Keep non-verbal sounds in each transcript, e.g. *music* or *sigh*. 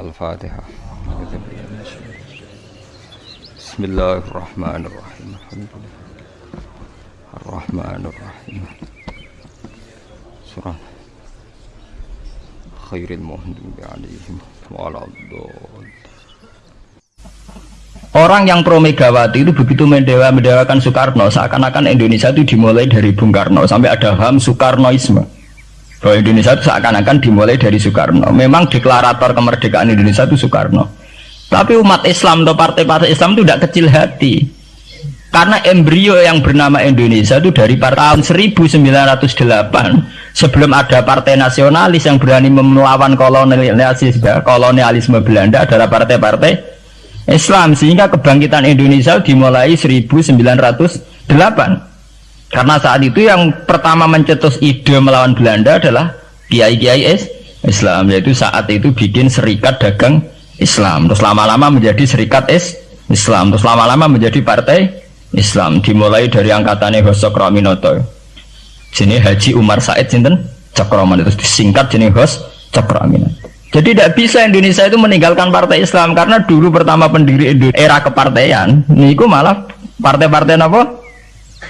Al-Fatihah Bismillahirrahmanirrahim. Alhamdulillah. Ar-Rahmanirrahim Surah Khairil Muhdubi alaihim Orang yang pro Megawati itu begitu mendewa-mendewakan Soekarno seakan-akan Indonesia itu dimulai dari Bung Karno sampai ada ham Soekarnoisme bahwa Indonesia itu seakan-akan dimulai dari Soekarno. Memang deklarator kemerdekaan Indonesia itu Soekarno. Tapi umat Islam atau partai-partai Islam itu tidak kecil hati. Karena embrio yang bernama Indonesia itu dari tahun 1908 sebelum ada partai nasionalis yang berani melawan kolonialisme, kolonialisme Belanda adalah partai-partai Islam sehingga kebangkitan Indonesia dimulai 1908 karena saat itu yang pertama mencetus ide melawan Belanda adalah kiai-kiai Islam yaitu saat itu bikin serikat dagang Islam. Terus lama-lama menjadi serikat is Islam. Terus lama-lama menjadi partai Islam dimulai dari angkatannya Hosok Raminoto jenis Haji Umar Said Sinten? Cakroman itu disingkat jenis Hos Cakroaminoto jadi tidak bisa Indonesia itu meninggalkan partai Islam karena dulu pertama pendiri era kepartaian, ini malah partai-partai apa?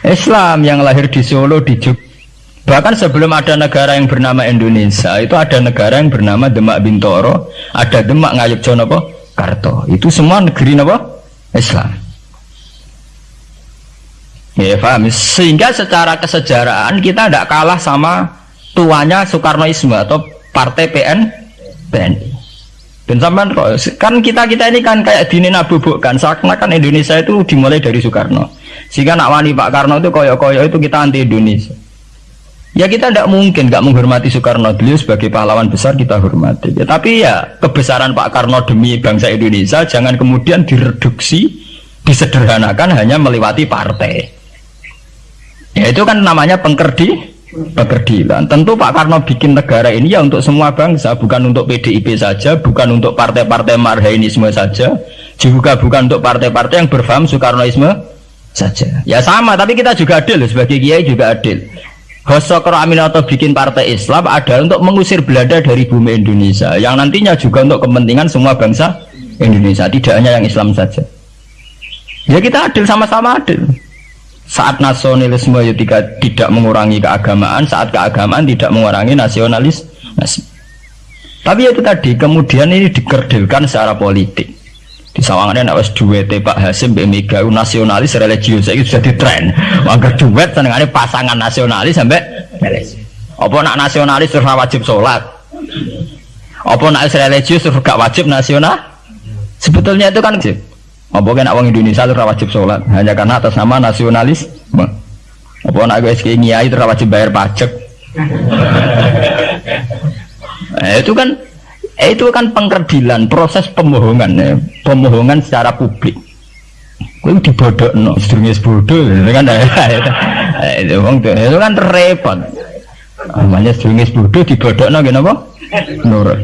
Islam yang lahir di Solo, di Jog. Bahkan sebelum ada negara yang bernama Indonesia, itu ada negara yang bernama Demak Bintoro, ada Demak Ngayuk Jonopo, Karto. Itu semua negeri apa? Islam. Ya paham. Sehingga secara kesejarahan kita tidak kalah sama tuanya Soekarnoisme atau Partai PN TNI dan sampai kan kita kita ini kan kayak dini kan. Seakan-akan Indonesia itu dimulai dari Soekarno. Sehingga nak wani Pak Karno itu koyok-koyok itu kita anti Indonesia. Ya kita tidak mungkin nggak menghormati Soekarno. Beliau sebagai pahlawan besar kita hormati. Ya, tapi ya kebesaran Pak Karno demi bangsa Indonesia jangan kemudian direduksi disederhanakan hanya melewati partai. Ya itu kan namanya pengkerdi pekerdilan. Tentu Pak Karno bikin negara ini ya untuk semua bangsa, bukan untuk PDIP saja, bukan untuk partai-partai marhainisme saja, juga bukan untuk partai-partai yang berfaham Soekarnoisme saja. Ya sama, tapi kita juga adil sebagai kiai juga adil. Hosokro Aminoto bikin partai Islam ada untuk mengusir Belanda dari bumi Indonesia, yang nantinya juga untuk kepentingan semua bangsa Indonesia, tidak hanya yang Islam saja. Ya kita adil sama-sama adil saat nasionalisme ya tidak, tidak mengurangi keagamaan saat keagamaan tidak mengurangi nasionalis tapi itu tadi kemudian ini dikerdilkan secara politik. Di sawangannya nak duet Pak Hasim Mbak Mega nasionalis religius itu sudah di tren maka duet senengannya pasangan nasionalis sampai apa nak nasionalis terus wajib sholat? Apa nak religius terus gak wajib nasional? Sebetulnya itu kan wajib apa kan orang Indonesia itu wajib sholat hanya karena atas nama nasionalis. Apa nak gue SK nyai itu wajib bayar pajak. nah, *laughs* itu kan eh, itu kan pengkerdilan proses pembohongan ya. pembohongan secara publik. Gue dibodoh no, sedurungnya bodoh, itu kan *laughs* itu, itu kan repot. Namanya sedurungnya bodoh dibodoh no, kenapa? Nurut.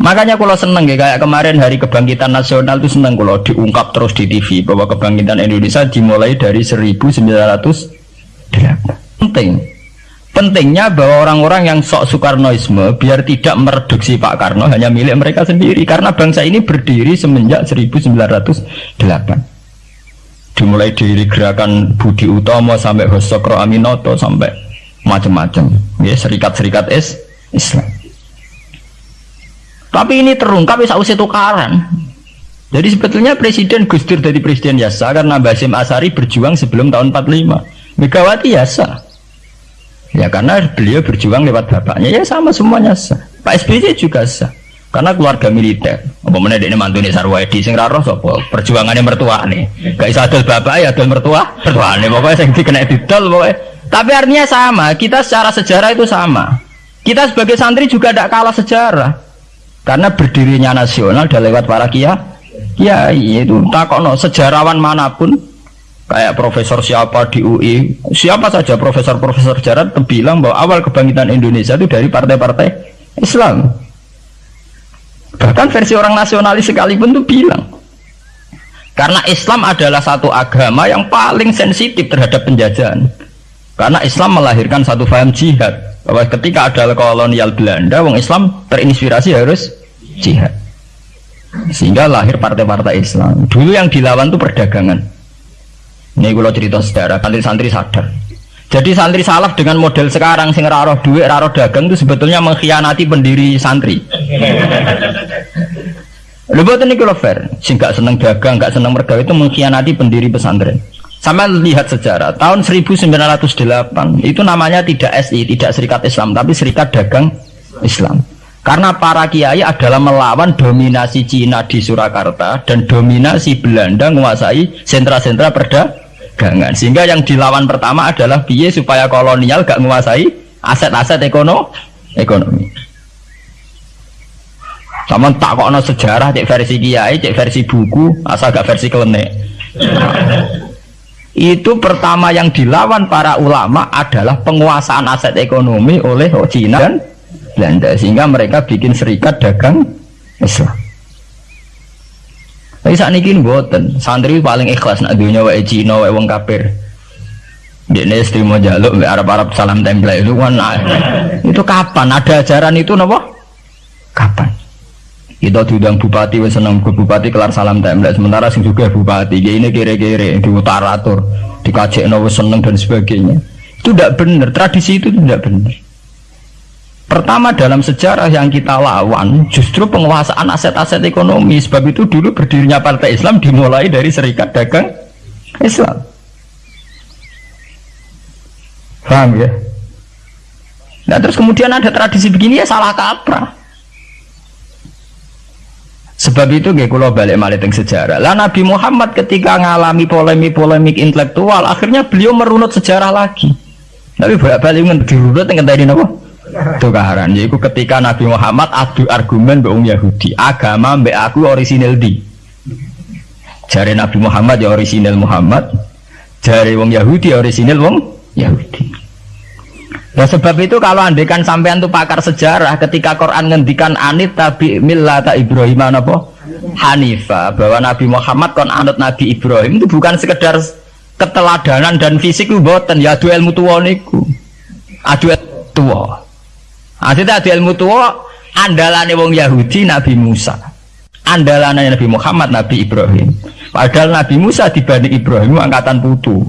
Makanya kalau seneng ya kayak kemarin hari kebangkitan nasional itu seneng kalau diungkap terus di TV bahwa kebangkitan Indonesia dimulai dari 1908. Penting. Pentingnya bahwa orang-orang yang sok Soekarnoisme biar tidak mereduksi Pak Karno hanya milik mereka sendiri karena bangsa ini berdiri semenjak 1908. Dimulai dari gerakan Budi Utomo sampai Hosokro Aminoto sampai macam-macam. Ya serikat-serikat es Islam. Tapi ini terungkap ya usah tukaran. Jadi sebetulnya Presiden Gus dari Presiden Yasa karena Basim Asari berjuang sebelum tahun 45. Megawati Yasa. Ya karena beliau berjuang lewat bapaknya ya sama semuanya sah. Pak SBY juga sah. Karena keluarga militer. Apa mana ini mantu Sarwedi sing raro sopo perjuangannya mertua nih. Gak bisa adil bapak ya adil mertua. Nih pokoknya sing dikena didol pokoknya. Tapi artinya sama. Kita secara sejarah itu sama. Kita sebagai santri juga tidak kalah sejarah karena berdirinya nasional sudah lewat para kia kiai itu takono sejarawan mana pun kayak profesor siapa di UI siapa saja profesor-profesor sejarah bilang bahwa awal kebangkitan Indonesia itu dari partai-partai Islam. Bahkan versi orang nasionalis sekalipun tuh bilang karena Islam adalah satu agama yang paling sensitif terhadap penjajahan. Karena Islam melahirkan satu faham jihad. Bahwa ketika ada kolonial Belanda wong Islam terinspirasi harus jihad. Sehingga lahir partai-partai Islam. Dulu yang dilawan itu perdagangan. Ini kalau cerita sejarah, santri-santri sadar. Jadi santri salaf dengan model sekarang sing raro duit, raro dagang itu sebetulnya mengkhianati pendiri santri. Lu buat ini kalau fair, sing gak seneng dagang, gak seneng mergawe itu mengkhianati pendiri pesantren. Sama lihat sejarah, tahun 1908 itu namanya tidak SI, tidak Serikat Islam, tapi Serikat Dagang Islam. Karena para kiai adalah melawan dominasi Cina di Surakarta dan dominasi Belanda menguasai sentra-sentra perdagangan. Sehingga yang dilawan pertama adalah biaya supaya kolonial gak menguasai aset-aset ekono ekonomi. Sama tak kok sejarah cek versi kiai, cek versi buku, asal gak versi kelenek. Itu pertama yang dilawan para ulama adalah penguasaan aset ekonomi oleh Cina dan Belanda sehingga mereka bikin serikat dagang Islam. Tapi saat ini buatan santri paling ikhlas nak dunia wa Cina wa wong kafir. Dia ini mau jaluk Arab Arab salam tempel itu kan nah, itu kapan ada ajaran itu nopo? Kapan? Kita diundang bupati wes seneng ke bupati kelar salam tempel sementara sing juga bupati dia ini kere-kere di utara atur dikajek seneng dan sebagainya itu tidak benar tradisi itu tidak benar Pertama dalam sejarah yang kita lawan justru penguasaan aset-aset ekonomi. Sebab itu dulu berdirinya Partai Islam dimulai dari Serikat Dagang Islam. Paham ya? Nah terus kemudian ada tradisi begini ya salah kaprah. Sebab itu gak kalau balik maliting sejarah. Lah Nabi Muhammad ketika ngalami polemik-polemik intelektual, akhirnya beliau merunut sejarah lagi. Tapi balik balik dirunut dengan tadi apa? Tukaran yaitu ketika Nabi Muhammad adu argumen mbek Yahudi agama mbek aku orisinil di jari Nabi Muhammad ya orisinil Muhammad jari wong Yahudi ya orisinil wong Yahudi. Nah sebab itu kalau andekan sampean tuh pakar sejarah ketika Quran ngendikan anit tabi millata Ibrahim apa? Hanifa bahwa Nabi Muhammad kon anut Nabi Ibrahim itu bukan sekedar keteladanan dan fisik itu boten ya adu ilmu adu tua Akhirnya ada ilmu tua andalane wong Yahudi Nabi Musa. Andalane Nabi Muhammad Nabi Ibrahim. Padahal Nabi Musa dibanding Ibrahim angkatan putu.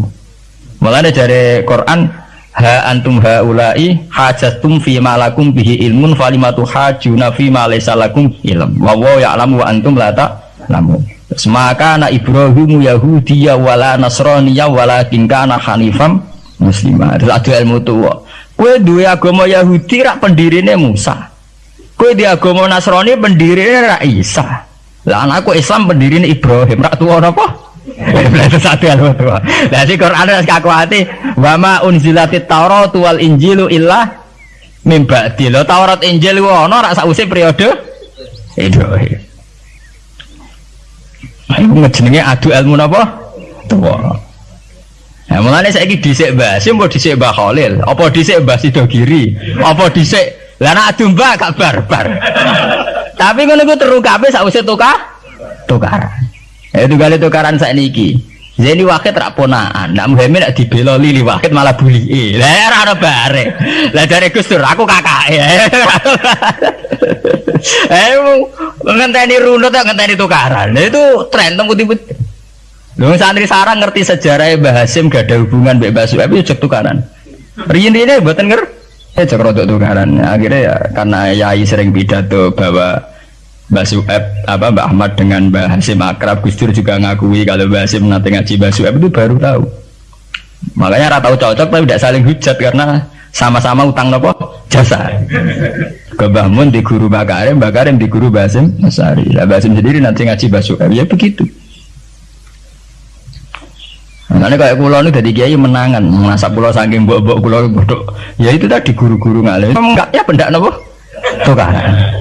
Mulanya dari Quran ha antum haulai hajatum fi malakum bihi ilmun falimatu hajuna fi ma lakum ilm wa wa ya'lamu wa antum la ta'lamun maka na Ibrahim Yahudiyya wala Nasraniyya walakin kana hanifam muslimah terus ada ilmu tua Kue dua agama Yahudi rak pendirine Musa. Kue di agama Nasrani pendirine rak Isa. Lah anakku Islam pendirine Ibrahim rak tua apa? *laughs* Itu satu yang tua. Nah si Quran ada kaku hati. Wama unzilati Taurat wal Injilu illa mimbati. Lo Taurat Injil wono rak sausi periode Ibrahim. Ayo ngejenenge adu ilmu apa? Tua. Nah, mulane saiki dhisik Basim apa dhisik Mbah Khalil? Apa dhisik Mbah Sidogiri? Apa dhisik lah nak adu Mbah gak barbar. Tapi ngono ku terukape sakwise tukar tukaran. Ya tunggale tukaran niki. Zeni wakit rak ponaan, nak Muhammad nak dibela Lili wakit malah buli. Lah ora ono bare. Lah dari Gus Dur aku kakake. *laughs* Eh ngenteni runut ngenteni tukaran. Itu tren teng putih-putih. Lho santri sarang ngerti sejarah Mbah Hasim gak ada hubungan Mbak Mbah itu tukaran. Riyin ini buatan nger ya cek rodok tukaran. Akhirnya ya karena Yai sering pidato bahwa Mbah Sueb apa Mbah Ahmad dengan Mbah Hasim akrab Gus Dur juga ngakui kalau Mbah Hasim nanti ngaji Mbah Sueb itu baru tahu. Makanya rata cocok tapi tidak saling hujat karena sama-sama utang nopo jasa. Ke Mbah Mun di guru Mbah Karim, Mbah Karim di guru Mbah Hasim Masari. Mbah Hasim sendiri nanti ngaji Mbah Sueb ya begitu. Karena kayak pulau ini dari kiai menangan, masa pulau saking bok bok pulau bodoh. Ya itu tadi guru-guru ngalir. Enggak ya benda nopo tukaran.